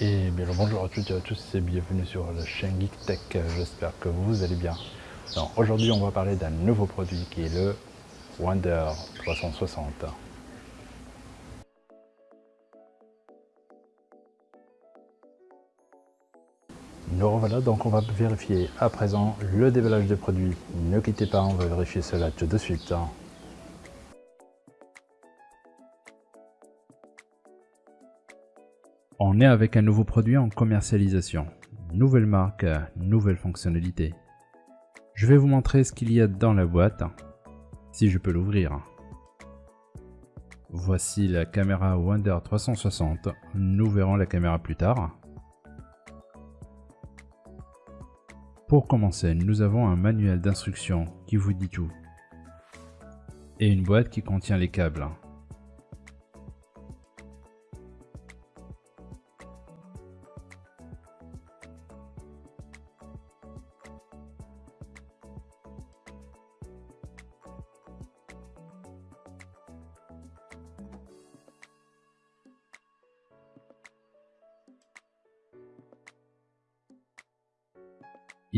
Et bien bonjour à toutes et à tous et bienvenue sur la chaîne Geek Tech, j'espère que vous allez bien. Aujourd'hui on va parler d'un nouveau produit qui est le Wonder 360. Nous revoilà, donc on va vérifier à présent le déballage des produits. Ne quittez pas, on va vérifier cela tout de suite. On est avec un nouveau produit en commercialisation. Nouvelle marque, nouvelle fonctionnalité. Je vais vous montrer ce qu'il y a dans la boîte, si je peux l'ouvrir. Voici la caméra Wonder 360. Nous verrons la caméra plus tard. Pour commencer, nous avons un manuel d'instruction qui vous dit tout. Et une boîte qui contient les câbles.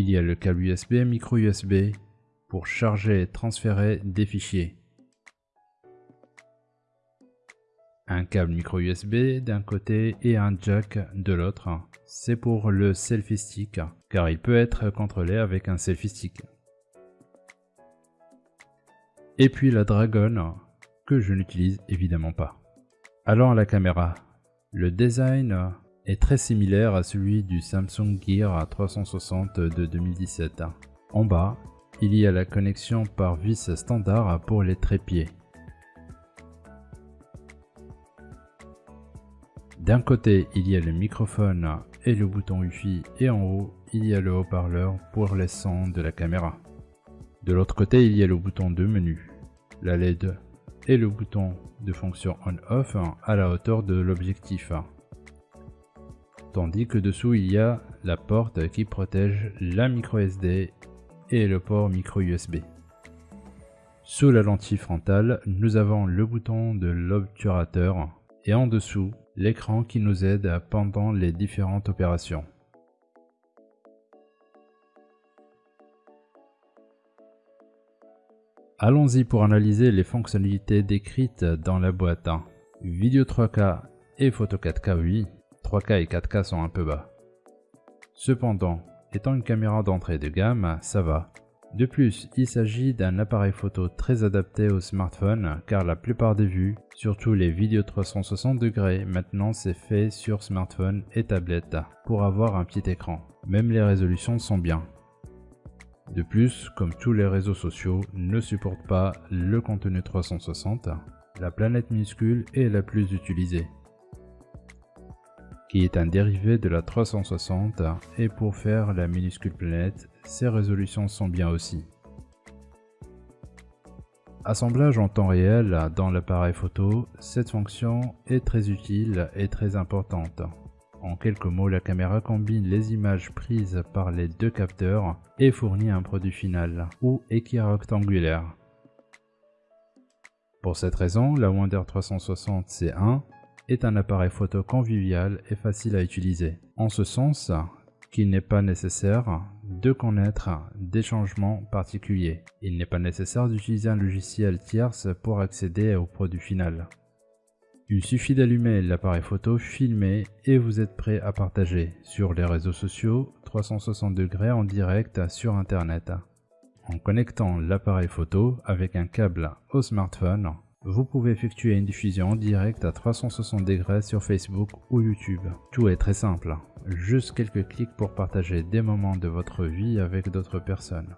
Il y a le câble USB, micro USB pour charger et transférer des fichiers. Un câble micro USB d'un côté et un jack de l'autre. C'est pour le selfie stick car il peut être contrôlé avec un selfie stick. Et puis la Dragon que je n'utilise évidemment pas. Alors la caméra. Le design est très similaire à celui du Samsung Gear 360 de 2017. En bas, il y a la connexion par vis standard pour les trépieds. D'un côté, il y a le microphone et le bouton Wi-Fi et en haut, il y a le haut-parleur pour les sons de la caméra. De l'autre côté, il y a le bouton de menu, la LED et le bouton de fonction on-off à la hauteur de l'objectif tandis que dessous il y a la porte qui protège la micro SD et le port micro USB. Sous la lentille frontale, nous avons le bouton de l'obturateur et en dessous, l'écran qui nous aide pendant les différentes opérations. Allons-y pour analyser les fonctionnalités décrites dans la boîte. Vidéo 3K et photo 4K oui, 3K et 4K sont un peu bas. Cependant, étant une caméra d'entrée de gamme, ça va. De plus, il s'agit d'un appareil photo très adapté au smartphone car la plupart des vues, surtout les vidéos 360 degrés, maintenant c'est fait sur smartphone et tablette pour avoir un petit écran. Même les résolutions sont bien. De plus, comme tous les réseaux sociaux ne supportent pas le contenu 360, la planète minuscule est la plus utilisée qui est un dérivé de la 360 et pour faire la minuscule planète, ses résolutions sont bien aussi. Assemblage en temps réel dans l'appareil photo, cette fonction est très utile et très importante. En quelques mots, la caméra combine les images prises par les deux capteurs et fournit un produit final, ou équirectangulaire. Pour cette raison, la Wonder 360 C1 est un appareil photo convivial et facile à utiliser. En ce sens qu'il n'est pas nécessaire de connaître des changements particuliers. Il n'est pas nécessaire d'utiliser un logiciel tierce pour accéder au produit final. Il suffit d'allumer l'appareil photo, filmer et vous êtes prêt à partager sur les réseaux sociaux 360 degrés en direct sur internet. En connectant l'appareil photo avec un câble au smartphone, vous pouvez effectuer une diffusion en direct à 360 degrés sur Facebook ou YouTube. Tout est très simple, juste quelques clics pour partager des moments de votre vie avec d'autres personnes.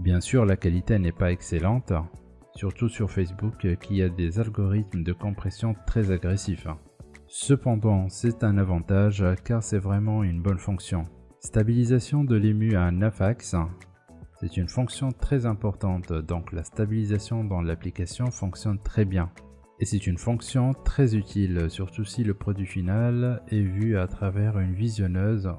Bien sûr, la qualité n'est pas excellente, surtout sur Facebook qui a des algorithmes de compression très agressifs. Cependant, c'est un avantage car c'est vraiment une bonne fonction. Stabilisation de l'ému à 9 axes, c'est une fonction très importante, donc la stabilisation dans l'application fonctionne très bien. Et c'est une fonction très utile, surtout si le produit final est vu à travers une visionneuse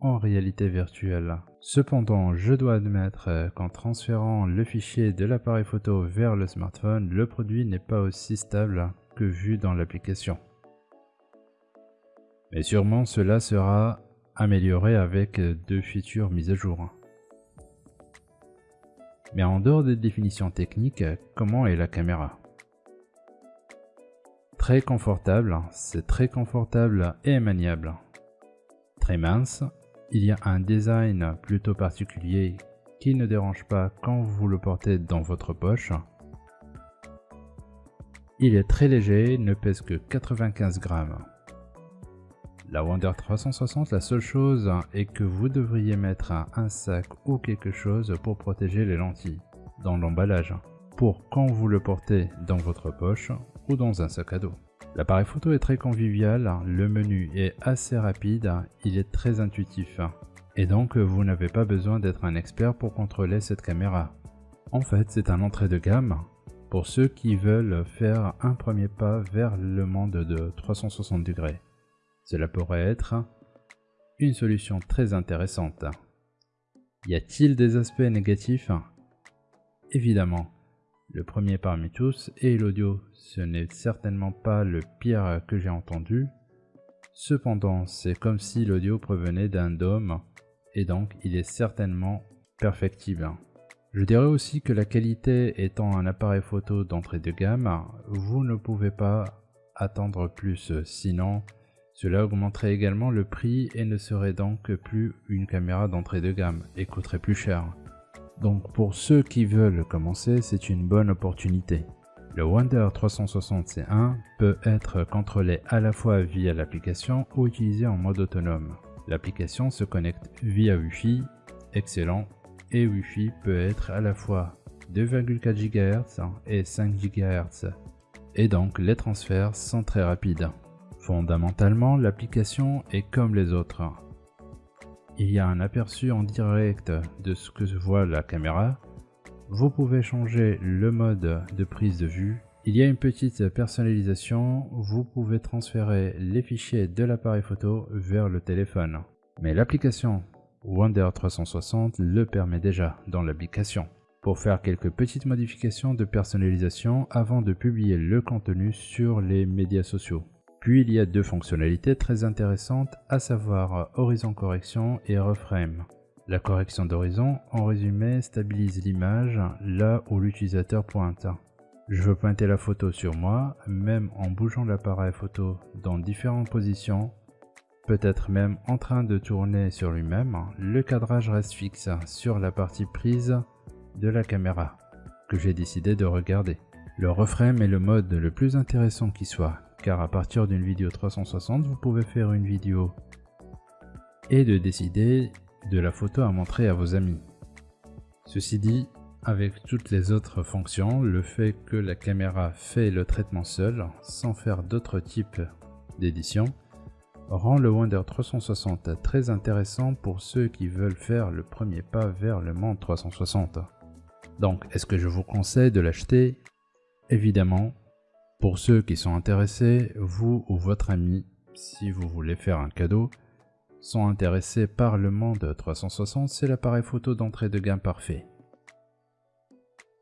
en réalité virtuelle. Cependant, je dois admettre qu'en transférant le fichier de l'appareil photo vers le smartphone, le produit n'est pas aussi stable que vu dans l'application. Mais sûrement cela sera amélioré avec de futures mises à jour. Mais en dehors des définitions techniques, comment est la caméra? Très confortable, c'est très confortable et maniable. Très mince, il y a un design plutôt particulier qui ne dérange pas quand vous le portez dans votre poche. Il est très léger, ne pèse que 95 grammes. La Wonder 360, la seule chose est que vous devriez mettre un sac ou quelque chose pour protéger les lentilles dans l'emballage, pour quand vous le portez dans votre poche ou dans un sac à dos. L'appareil photo est très convivial, le menu est assez rapide, il est très intuitif. Et donc vous n'avez pas besoin d'être un expert pour contrôler cette caméra. En fait c'est un entrée de gamme pour ceux qui veulent faire un premier pas vers le monde de 360 degrés. Cela pourrait être une solution très intéressante. Y a-t-il des aspects négatifs? Évidemment, le premier parmi tous est l'audio. Ce n'est certainement pas le pire que j'ai entendu. Cependant, c'est comme si l'audio provenait d'un dôme et donc il est certainement perfectible. Je dirais aussi que la qualité étant un appareil photo d'entrée de gamme, vous ne pouvez pas attendre plus, sinon cela augmenterait également le prix et ne serait donc plus une caméra d'entrée de gamme et coûterait plus cher. Donc pour ceux qui veulent commencer, c'est une bonne opportunité. Le Wonder 360 C1 peut être contrôlé à la fois via l'application ou utilisé en mode autonome. L'application se connecte via Wi-Fi, excellent, et Wi-Fi peut être à la fois 2,4 GHz et 5 GHz, et donc les transferts sont très rapides. Fondamentalement, l'application est comme les autres, il y a un aperçu en direct de ce que voit la caméra. Vous pouvez changer le mode de prise de vue. Il y a une petite personnalisation, vous pouvez transférer les fichiers de l'appareil photo vers le téléphone. Mais l'application Wonder 360 le permet déjà dans l'application. Pour faire quelques petites modifications de personnalisation avant de publier le contenu sur les médias sociaux. Puis il y a deux fonctionnalités très intéressantes, à savoir horizon correction et reframe. La correction d'horizon, en résumé, stabilise l'image là où l'utilisateur pointe. Je veux pointer la photo sur moi, même en bougeant l'appareil photo dans différentes positions, peut-être même en train de tourner sur lui-même, le cadrage reste fixe sur la partie prise de la caméra que j'ai décidé de regarder. Le reframe est le mode le plus intéressant qui soit, car à partir d'une vidéo 360, vous pouvez faire une vidéo et de décider de la photo à montrer à vos amis. Ceci dit, avec toutes les autres fonctions, le fait que la caméra fait le traitement seul, sans faire d'autres types d'édition, rend le Wonder 360 très intéressant pour ceux qui veulent faire le premier pas vers le monde 360. Donc, est-ce que je vous conseille de l'acheter? Évidemment, pour ceux qui sont intéressés, vous ou votre ami, si vous voulez faire un cadeau, sont intéressés par le monde 360, c'est l'appareil photo d'entrée de gamme parfait.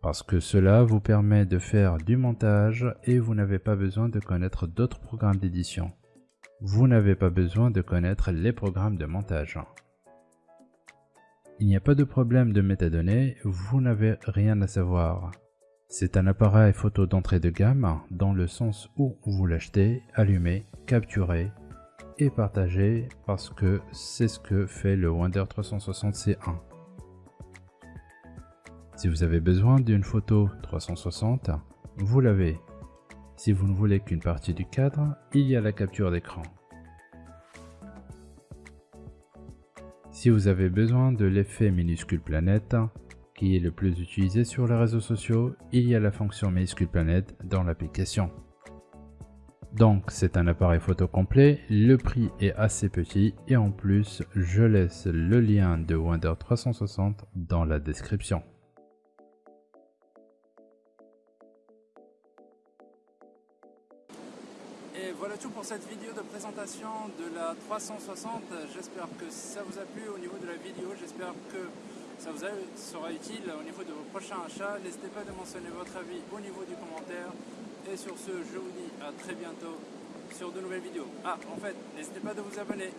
Parce que cela vous permet de faire du montage et vous n'avez pas besoin de connaître d'autres programmes d'édition. Vous n'avez pas besoin de connaître les programmes de montage. Il n'y a pas de problème de métadonnées, vous n'avez rien à savoir. C'est un appareil photo d'entrée de gamme dans le sens où vous l'achetez, allumez, capturez et partagez parce que c'est ce que fait le Wonder 360 C1. Si vous avez besoin d'une photo 360, vous l'avez. Si vous ne voulez qu'une partie du cadre, il y a la capture d'écran. Si vous avez besoin de l'effet minuscule planète, qui est le plus utilisé sur les réseaux sociaux, il y a la fonction minuscule planète dans l'application. Donc c'est un appareil photo complet, le prix est assez petit et en plus je laisse le lien de Wonder 360 dans la description. Et voilà tout pour cette vidéo de présentation de la 360. J'espère que ça vous a plu au niveau de la vidéo. J'espère que ça vous sera utile au niveau de vos prochains achats. N'hésitez pas à mentionner votre avis au niveau du commentaire. Et sur ce, je vous dis à très bientôt. sur de nouvelles vidéos. Ah, en fait, n'hésitez pas de vous abonner.